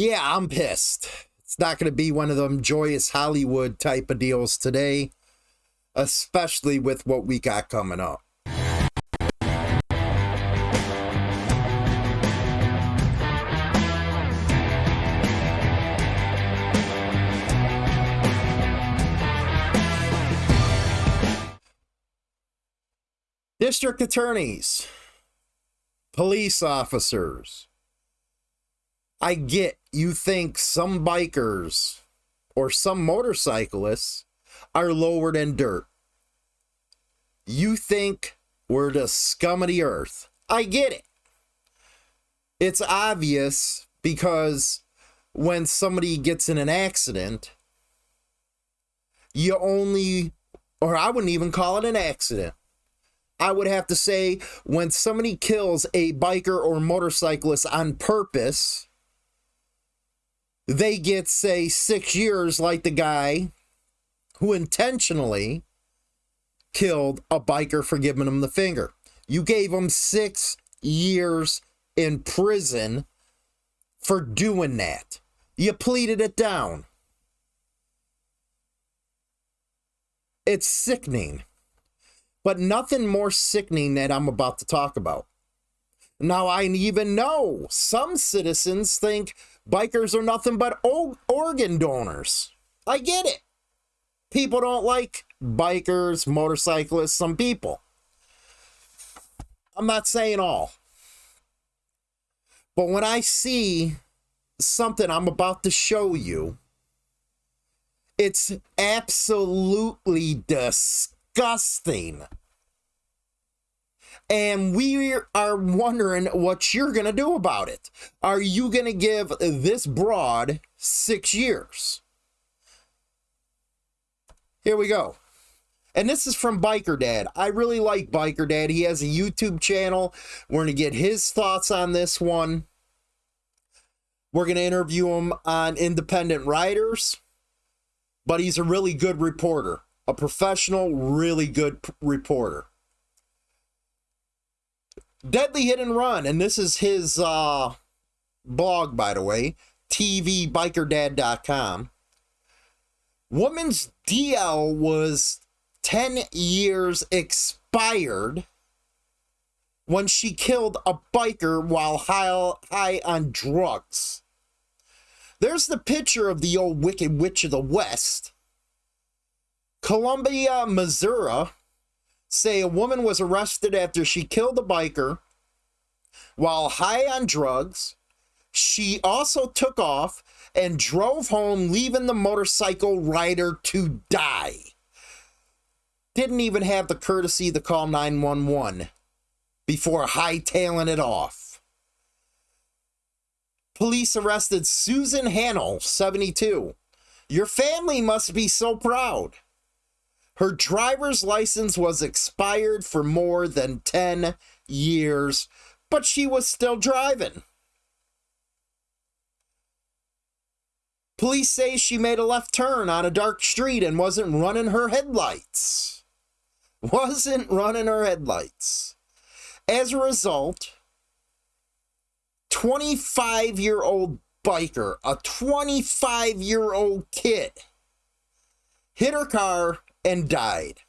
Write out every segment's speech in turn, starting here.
Yeah, I'm pissed. It's not going to be one of them joyous Hollywood type of deals today, especially with what we got coming up. District attorneys, police officers. I get you think some bikers or some motorcyclists are lower than dirt. You think we're the scum of the earth. I get it. It's obvious because when somebody gets in an accident, you only, or I wouldn't even call it an accident. I would have to say when somebody kills a biker or motorcyclist on purpose, they get, say, six years like the guy who intentionally killed a biker for giving him the finger. You gave him six years in prison for doing that. You pleaded it down. It's sickening but nothing more sickening that I'm about to talk about. Now, I even know some citizens think bikers are nothing but organ donors. I get it. People don't like bikers, motorcyclists, some people. I'm not saying all. But when I see something I'm about to show you, it's absolutely disgusting. And we are wondering what you're going to do about it. Are you going to give this broad six years? Here we go. And this is from Biker Dad. I really like Biker Dad. He has a YouTube channel. We're going to get his thoughts on this one. We're going to interview him on independent writers. But he's a really good reporter a professional, really good reporter. Deadly Hit and Run, and this is his uh, blog, by the way, tvbikerdad.com. Woman's DL was 10 years expired when she killed a biker while high, high on drugs. There's the picture of the old Wicked Witch of the West Columbia, Missouri say a woman was arrested after she killed a biker while high on drugs. She also took off and drove home, leaving the motorcycle rider to die. Didn't even have the courtesy to call 911 before hightailing it off. Police arrested Susan Hannell, 72. Your family must be so proud. Her driver's license was expired for more than 10 years, but she was still driving. Police say she made a left turn on a dark street and wasn't running her headlights. Wasn't running her headlights. As a result, 25 year old biker, a 25 year old kid, hit her car and died.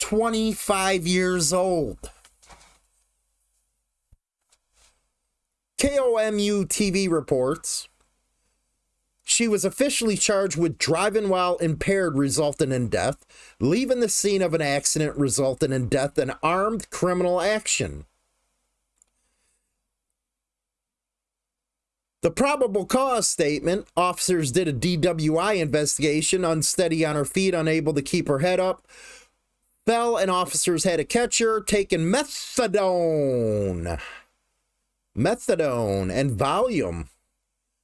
25 years old. KOMU TV reports she was officially charged with driving while impaired resulting in death, leaving the scene of an accident resulting in death, and armed criminal action. The probable cause statement officers did a DWI investigation, unsteady on her feet, unable to keep her head up. Fell and officers had to catch her, taking methadone. Methadone and Valium.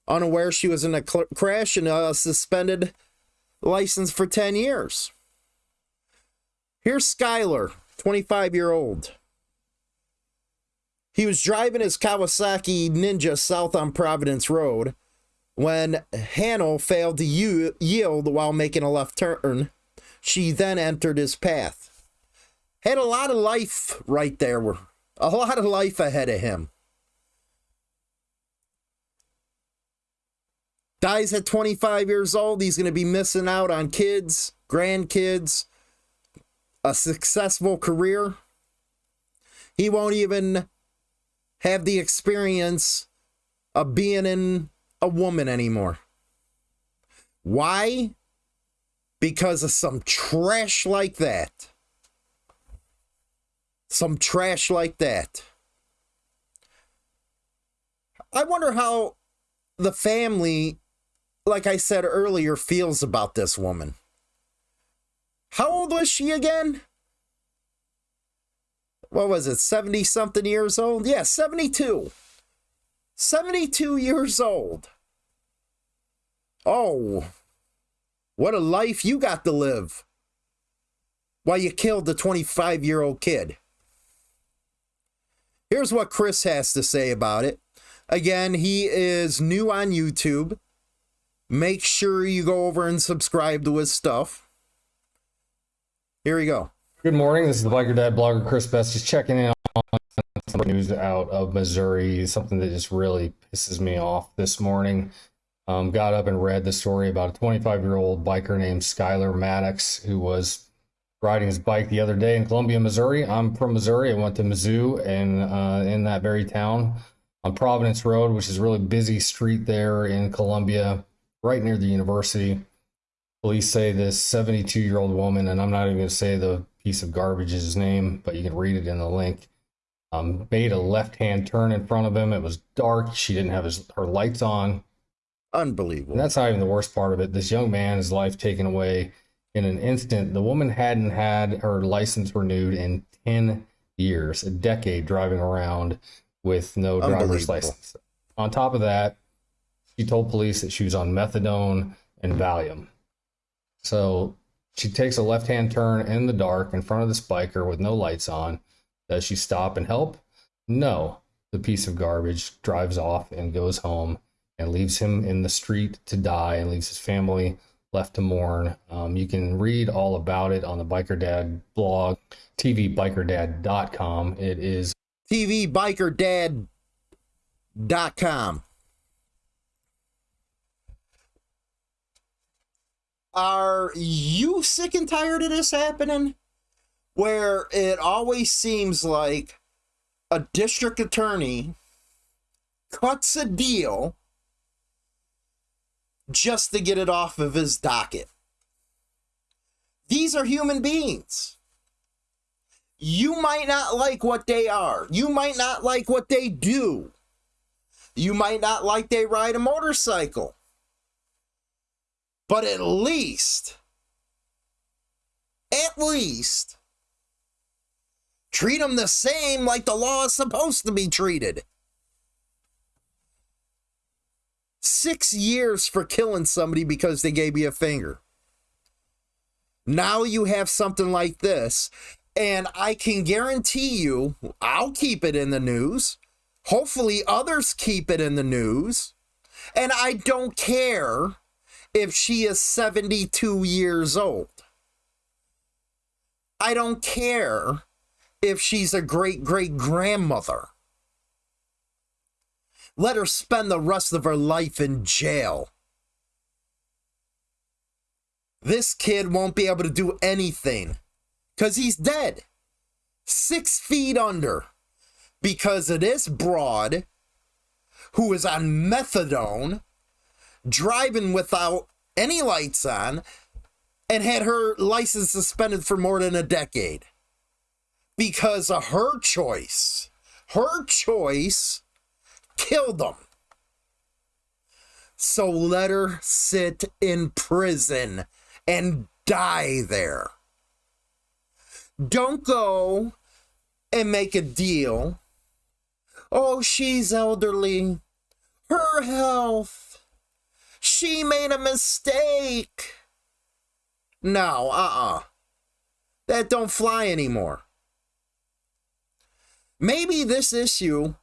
Unaware she was in a crash and a suspended license for 10 years. Here's Skylar, 25 year old. He was driving his Kawasaki Ninja south on Providence Road when Hannell failed to yield while making a left turn. She then entered his path. Had a lot of life right there, a lot of life ahead of him. dies at 25 years old. He's going to be missing out on kids, grandkids, a successful career. He won't even have the experience of being in a woman anymore. Why? Because of some trash like that. Some trash like that. I wonder how the family, like I said earlier, feels about this woman. How old was she again? What was it, 70 something years old? Yeah, 72. 72 years old. Oh, what a life you got to live while you killed the 25 year old kid. Here's what Chris has to say about it. Again, he is new on YouTube. Make sure you go over and subscribe to his stuff. Here we go. Good morning. This is the Biker Dad blogger Chris Best, just checking in on some news out of Missouri. Something that just really pisses me off this morning. Um, got up and read the story about a 25 year old biker named Skylar Maddox who was riding his bike the other day in Columbia, Missouri. I'm from Missouri. I went to Mizzou and uh, in that very town on Providence Road, which is a really busy street there in Columbia, right near the university. Police say this 72 year old woman, and I'm not even going to say the piece of garbage's name, but you can read it in the link. Um, made a left hand turn in front of him. It was dark. She didn't have his, her lights on. Unbelievable. And that's not even the worst part of it. This young man, his life taken away in an instant. The woman hadn't had her license renewed in 10 years, a decade driving around with no driver's license. On top of that, she told police that she was on methadone and Valium. So she takes a left hand turn in the dark in front of this biker with no lights on. Does she stop and help? No. The piece of garbage drives off and goes home and leaves him in the street to die and leaves his family left to mourn. Um, you can read all about it on the Biker Dad blog, tvbikerdad.com. It is tvbikerdad.com. Are you sick and tired of this happening? Where it always seems like a district attorney cuts a deal just to get it off of his docket. These are human beings. You might not like what they are. You might not like what they do. You might not like they ride a motorcycle. But at least, at least, treat them the same like the law is supposed to be treated. Six years for killing somebody because they gave you a finger. Now you have something like this, and I can guarantee you, I'll keep it in the news. Hopefully, others keep it in the news. And I don't care if she is 72 years old. I don't care if she's a great great grandmother. Let her spend the rest of her life in jail. This kid won't be able to do anything because he's dead. Six feet under because of this broad who is on methadone, driving without any lights on, and had her license suspended for more than a decade because of her choice. Her choice killed them. So let her sit in prison and die there. Don't go and make a deal. Oh, she's elderly. Her health. She made a mistake. No, uh uh That don't fly anymore. Maybe this issue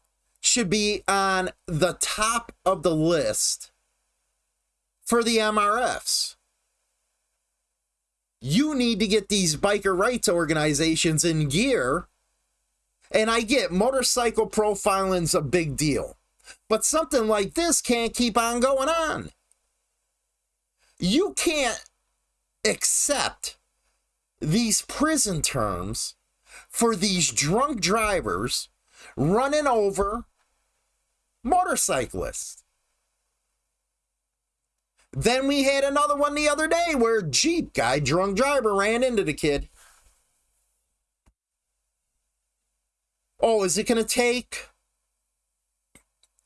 should be on the top of the list for the MRFs. You need to get these biker rights organizations in gear. And I get motorcycle profiling's a big deal. But something like this can't keep on going on. You can't accept these prison terms for these drunk drivers running over motorcyclists. Then we had another one the other day where Jeep guy, drunk driver, ran into the kid. Oh, is it going to take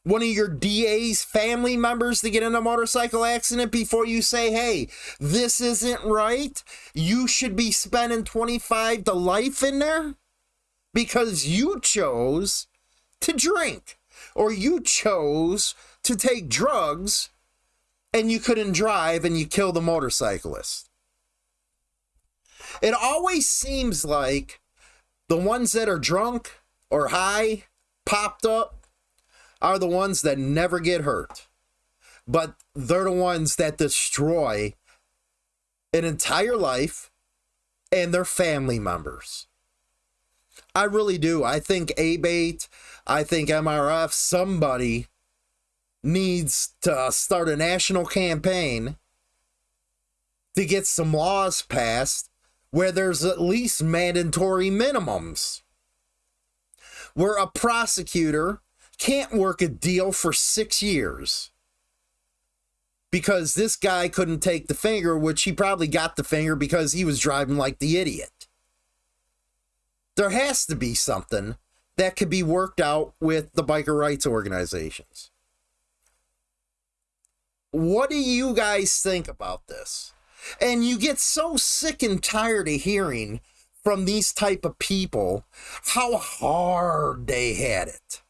one of your DA's family members to get in a motorcycle accident before you say, hey, this isn't right? You should be spending 25 to life in there because you chose to drink or you chose to take drugs and you couldn't drive and you killed the motorcyclist. It always seems like the ones that are drunk or high, popped up, are the ones that never get hurt. But they're the ones that destroy an entire life and their family members. I really do. I think ABATE, I think MRF, somebody needs to start a national campaign to get some laws passed where there's at least mandatory minimums. Where a prosecutor can't work a deal for six years because this guy couldn't take the finger, which he probably got the finger because he was driving like the idiot. There has to be something that could be worked out with the biker rights organizations. What do you guys think about this? And you get so sick and tired of hearing from these type of people how hard they had it.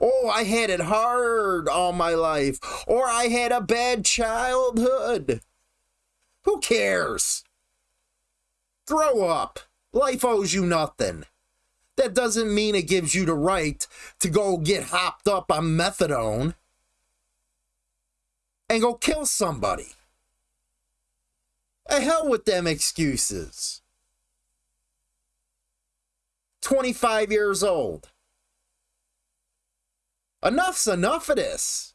Oh, I had it hard all my life. Or I had a bad childhood. Who cares? Grow up. Life owes you nothing. That doesn't mean it gives you the right to go get hopped up on methadone and go kill somebody. A hell with them excuses. 25 years old. Enough's enough of this.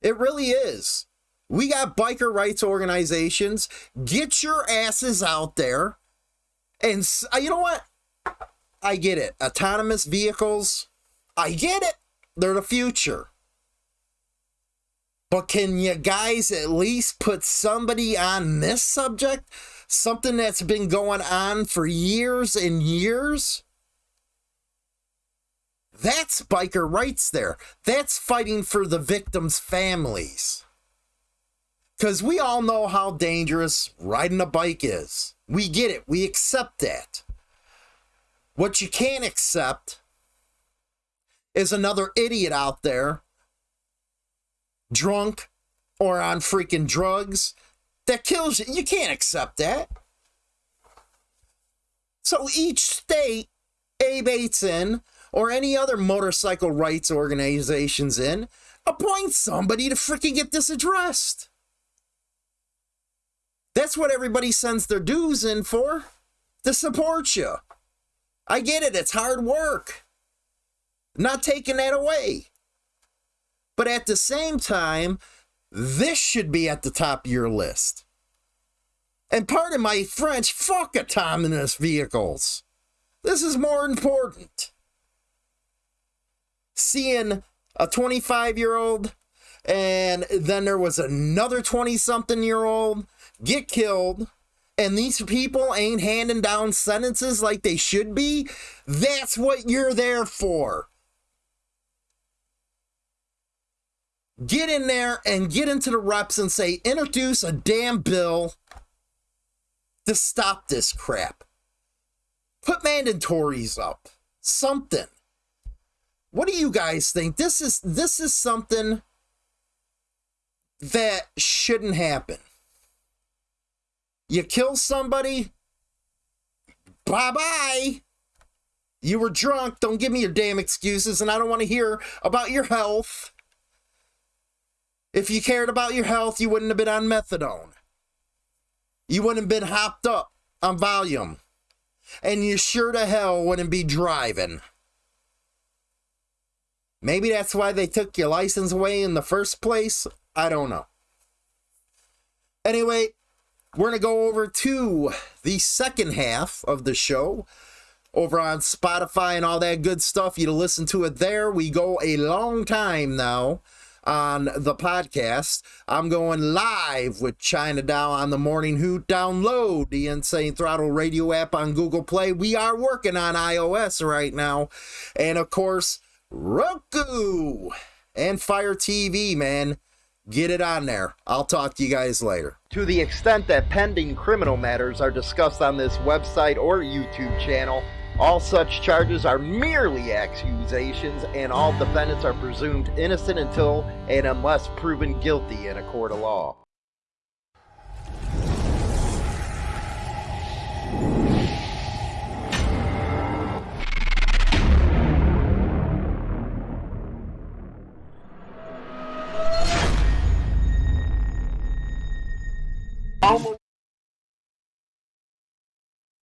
It really is. We got biker rights organizations. Get your asses out there. And uh, you know what? I get it. Autonomous vehicles, I get it. They're the future. But can you guys at least put somebody on this subject? Something that's been going on for years and years? That's biker rights there. That's fighting for the victims' families. Because we all know how dangerous riding a bike is. We get it. We accept that. What you can't accept is another idiot out there drunk or on freaking drugs that kills you. You can't accept that. So each state ABATE's in, or any other motorcycle rights organizations in, appoint somebody to freaking get this addressed. That's what everybody sends their dues in for, to support you. I get it, it's hard work. Not taking that away. But at the same time, this should be at the top of your list. And pardon my French, fuck autonomous vehicles. This is more important. Seeing a 25 year old and then there was another 20 something year old get killed and these people ain't handing down sentences like they should be, that's what you're there for. get in there and get into the reps and say, introduce a damn bill to stop this crap. Put mandatories up. Something. What do you guys think? This is this is something that shouldn't happen. You kill somebody, bye-bye. You were drunk. Don't give me your damn excuses, and I don't want to hear about your health. If you cared about your health, you wouldn't have been on methadone. You wouldn't have been hopped up on Valium. And you sure to hell wouldn't be driving. Maybe that's why they took your license away in the first place. I don't know. Anyway, we're going to go over to the second half of the show over on Spotify and all that good stuff. You to listen to it there. We go a long time now on the podcast. I'm going live with China Dow on the Morning Hoot. Download the Insane Throttle radio app on Google Play. We are working on iOS right now. And of course, Roku and Fire TV, man. Get it on there. I'll talk to you guys later. To the extent that pending criminal matters are discussed on this website or YouTube channel, all such charges are merely accusations, and all defendants are presumed innocent until and unless proven guilty in a court of law.